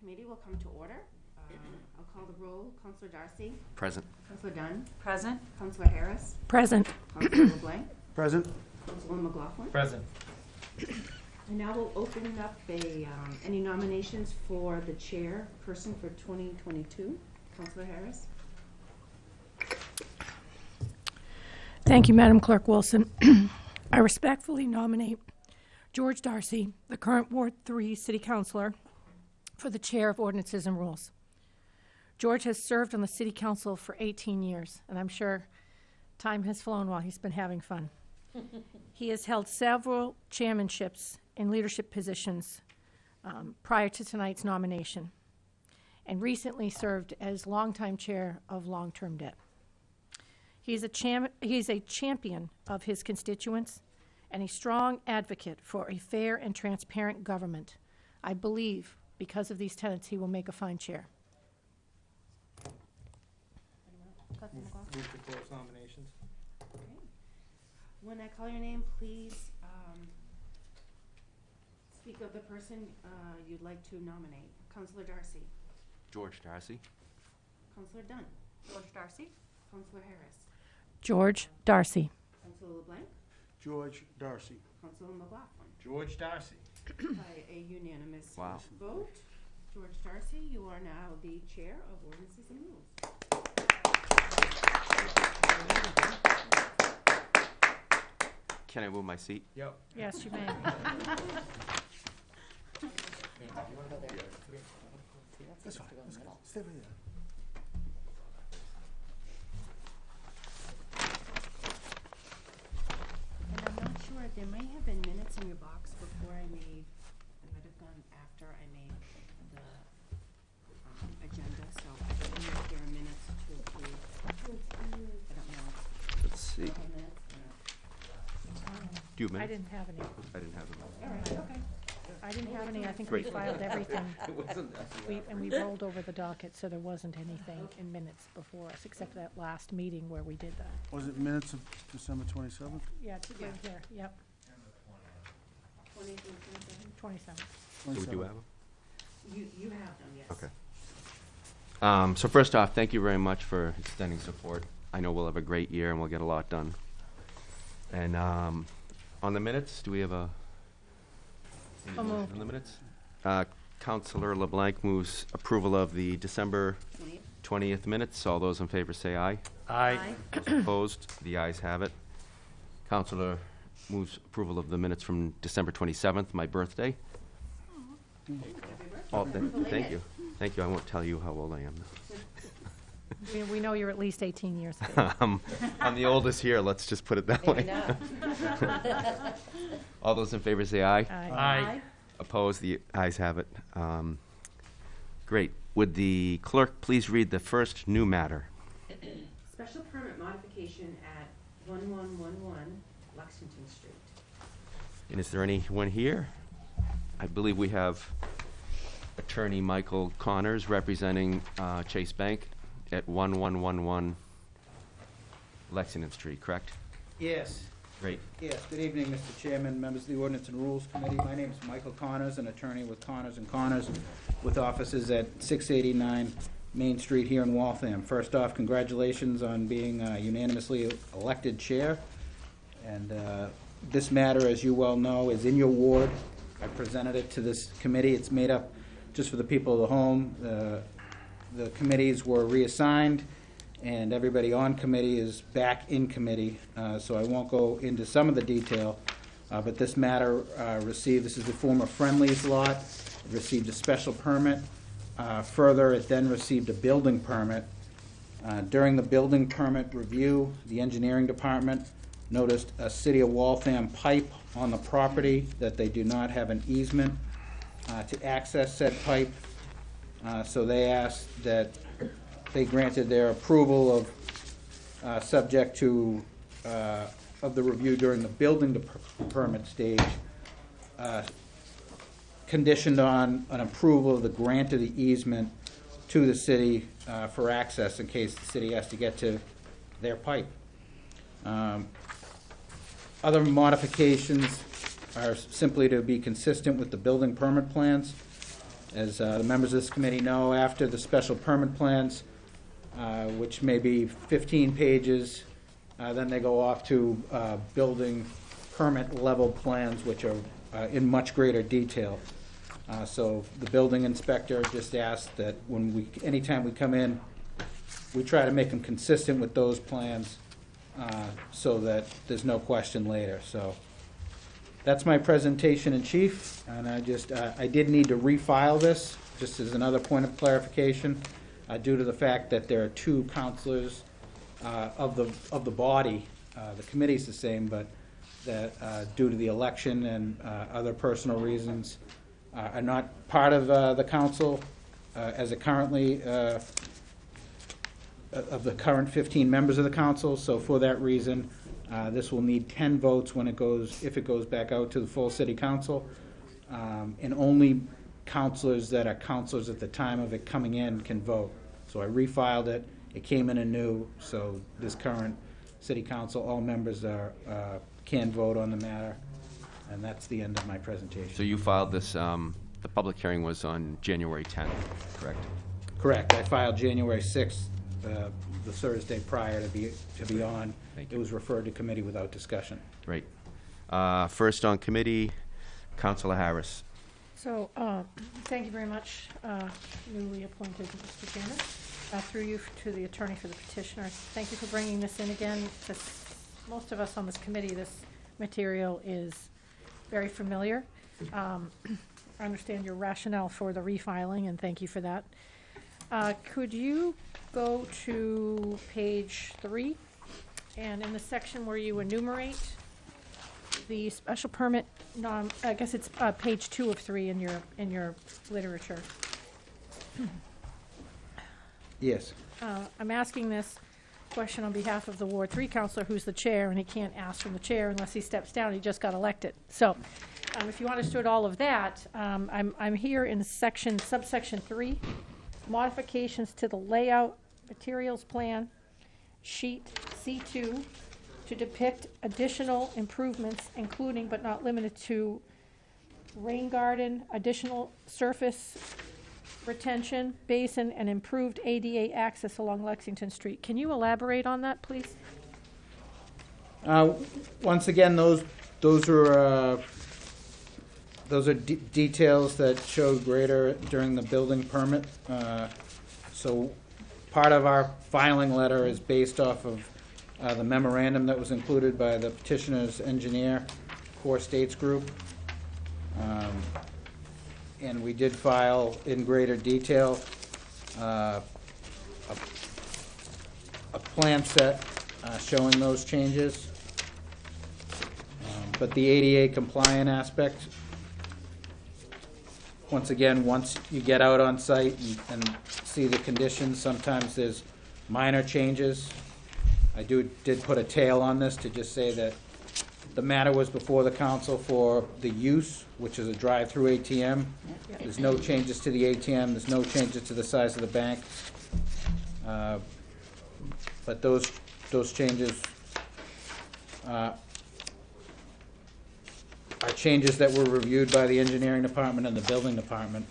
committee will come to order. Um, I'll call the roll. Counselor Darcy, Present. Counselor Dunn, Present. Counselor Harris, Present. Counselor LeBlanc, Present. Counselor McLaughlin. Present. And now we'll open up a, um, any nominations for the chairperson for 2022. Counselor Harris. Thank you, Madam Clerk Wilson. I respectfully nominate George Darcy, the current Ward 3 City Councilor, for the Chair of Ordinances and Rules. George has served on the City Council for 18 years, and I'm sure time has flown while he's been having fun. He has held several chairmanships in leadership positions um, prior to tonight's nomination, and recently served as longtime Chair of Long-Term Debt. He is a cham- he is a champion of his constituents and a strong advocate for a fair and transparent government. I believe because of these tenets, he will make a fine chair. Move to close nominations. When I call your name, please um, speak of the person uh, you'd like to nominate. Counselor Darcy, George Darcy. Counselor Dunn, George Darcy. Counselor Harris, George Darcy. Counselor LeBlanc, George Darcy. Counselor McLaughlin. George Darcy. By a unanimous Wow. vote, George Darcy, you are now the Chair of Ordinances and Rules. Can I move my seat? Yep. Yes, you may. That's fine. Let's. Stay right there. And I'm not sure, there may have been minutes in your box before I made, it might have gone after I made the um, agenda, so I don't know if there are minutes to approve. I don't know. Let's see. Do you have minutes? Do you I minutes? didn't have any. I didn't have them. All right, okay. I didn't have any. I think we Great. filed everything. We, and we rolled over the docket, so there wasn't anything in minutes before us, except that last meeting where we did that. Was it minutes of December twenty-seventh? Yeah, it's right here. Yep, Twentieth twenty-seventh? twenty-seven. So we do have them? You, you have them, yes. Okay. Um, so first off, thank you very much for extending support. I know we'll have a great year and we'll get a lot done. And, um, on the minutes, do we have a? any So motion moved. On the minutes? Uh, Counselor LeBlanc moves approval of the December Twentieth? twentieth minutes. All those in favor say aye. Aye. Those Opposed? The ayes have it. Counselor moves approval of the minutes from December 27th, my birthday. Oh, th- Thank you. Thank you. I won't tell you how old I am. We, we know you're at least eighteen years old. Um, I'm the oldest here, let's just put it that way. All those in favor say aye. Aye. Aye. Opposed? The ayes have it. Um, Great. Would the clerk please read the first new matter? Special permit modification at one-one-one-one Lexington Street. And is there anyone here? I believe we have Attorney Michael Connors representing uh, Chase Bank at 1111 Lexington Street, correct? Yes, Great. yes. Good evening, Mr. Chairman, members of the Ordinance and Rules Committee. My name is Michael Connors, an attorney with Connors and Connors, with offices at 689 Main Street here in Waltham. First off, congratulations on being uh, unanimously elected chair. And uh, this matter, as you well know, is in your ward. I presented it to this committee. It's made up, just for the people of the home, uh, the committees were reassigned, and everybody on committee is back in committee, uh, so I won't go into some of the detail. Uh, But this matter uh, received, this is the former Friendly's lot, It received a special permit. Uh, Further, it then received a building permit. Uh, During the building permit review, the engineering department noticed a City of Waltham pipe on the property, that they do not have an easement uh, to access said pipe. Uh, So they asked that, they granted their approval of, uh, subject to, uh, of the review during the building permit stage, uh, conditioned on an approval of the grant of the easement to the city uh, for access in case the city has to get to their pipe. Um, Other modifications are simply to be consistent with the building permit plans. As uh, the members of this committee know, after the special permit plans, uh, which may be 15 pages, uh, then they go off to uh, building permit level plans, which are uh, in much greater detail. Uh, So the building inspector just asked that when we, anytime we come in, we try to make them consistent with those plans uh, so that there's no question later. So that's my presentation in chief, and I just, uh, I did need to refile this, just as another point of clarification, uh, due to the fact that there are two counselors uh, of the, of the body, uh, the committee's the same, but that uh, due to the election and uh, other personal reasons, uh, are not part of uh, the council uh, as it currently, uh, of the current 15 members of the council. So for that reason, uh, this will need 10 votes when it goes, if it goes back out to the full city council. Um, And only counselors that are counselors at the time of it coming in can vote. So I refiled it, it came in anew, so this current city council, all members are, uh, can vote on the matter. And that's the end of my presentation. So you filed this, um, the public hearing was on January 10th, correct? Correct, I filed January 6th, uh, the Thursday prior to be, to be on. Thank It you. was referred to committee without discussion. Right. Uh, First on committee, Counselor Harris. So, uh, thank you very much, uh, newly appointed Mr. Chairman. Uh, Through you to the attorney for the petitioner. Thank you for bringing this in again. This- Most of us on this committee, this material is very familiar. Um, I understand your rationale for the refiling, and thank you for that. Uh, Could you go to page three? And in the section where you enumerate the special permit, nom, I guess it's, uh, page two of three in your, in your literature. Yes. Uh, I'm asking this question on behalf of the Ward Three counselor, who's the chair, and he can't ask from the chair unless he steps down, he just got elected. So, um, if you understood all of that, um, I'm, I'm here in section, subsection three, modifications to the layout materials plan, sheet C two, to depict additional improvements, including but not limited to rain garden, additional surface retention, basin, and improved ADA access along Lexington Street. Can you elaborate on that, please? Uh, Once again, those, those are, uh, those are de- details that showed greater during the building permit. Uh, So part of our filing letter is based off of uh, the memorandum that was included by the petitioner's engineer, Core States Group. Um, And we did file in greater detail uh, a a plan set uh, showing those changes. Um, But the ADA compliant aspect, once again, once you get out on site and- and see the conditions, sometimes there's minor changes. I do, did put a tail on this to just say that the matter was before the council for the use, which is a drive-through ATM. There's no changes to the ATM, there's no changes to the size of the bank. Uh, But those, those changes uh, are changes that were reviewed by the engineering department and the building department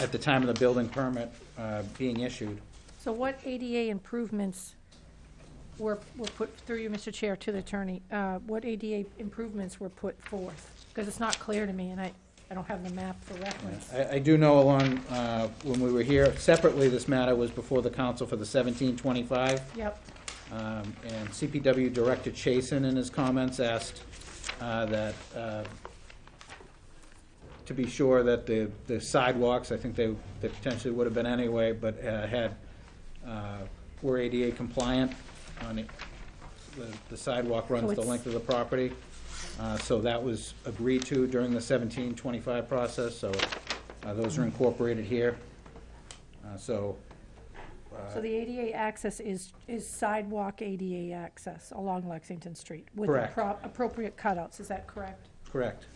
at the time of the building permit uh, being issued. So what ADA improvements were, were put through you, Mr. Chair, to the attorney? Uh, What ADA improvements were put forth? Because it's not clear to me, and I, I don't have the map for reference. I, I do know along, uh, when we were here separately, this matter was before the council for the seventeen twenty-five. Yep, Um, And CPW Director Chasen in his comments asked uh, that, uh, to be sure that the the sidewalks, I think they they potentially would have been anyway, but uh, had, uh, were ADA compliant on it. The- The sidewalk runs the it's- length of the property. Uh, So that was agreed to during the seventeen twenty-five process, so uh, those are incorporated here. Uh, So. So the ADA access is, is sidewalk ADA access along Lexington Street? With Correct. appro- appropriate cutouts, is that correct? Correct.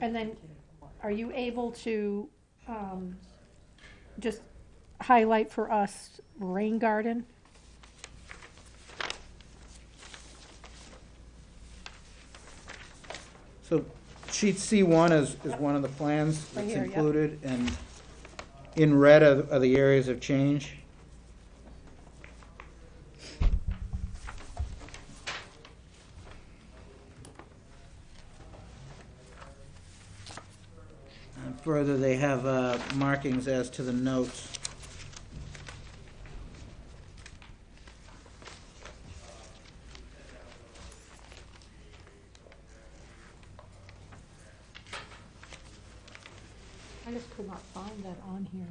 And then, are you able to um, just highlight for us rain garden? So sheet C1 is, is one of the plans Right that's here, included, and in red are, the areas of change. And further, they have uh, markings as to the notes. I just could not find that on here.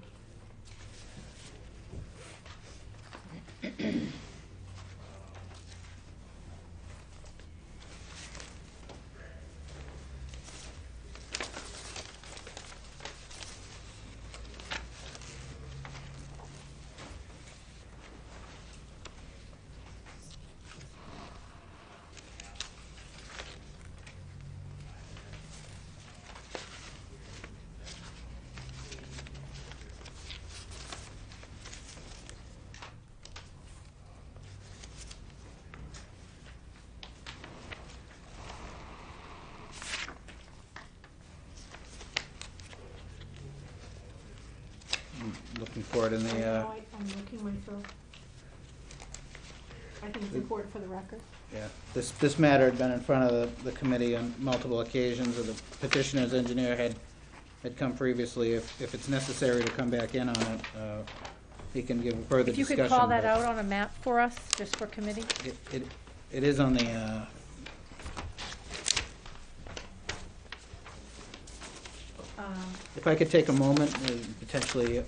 Looking for it in the, uh, I'm looking myself. I think it's important for the record. Yeah, this, this matter had been in front of the, the committee on multiple occasions, or the petitioner's engineer had, had come previously. If, if it's necessary to come back in on it, uh, he can give a further If you discussion. could call that but out on a map for us, just for committee? It, it, it is on the, uh, Um, if I could take a moment, and potentially uh,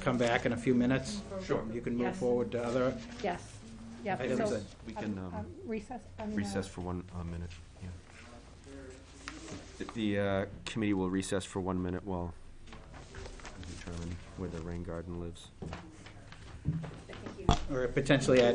come back in a few minutes. Sure. You can move Yes. forward to other Yes, yep, items. so, We can um, um, recess, I mean, uh, recess for one uh, minute, yeah. The- The uh, committee will recess for one minute while we determine where the rain garden lives. Or potentially, I'd,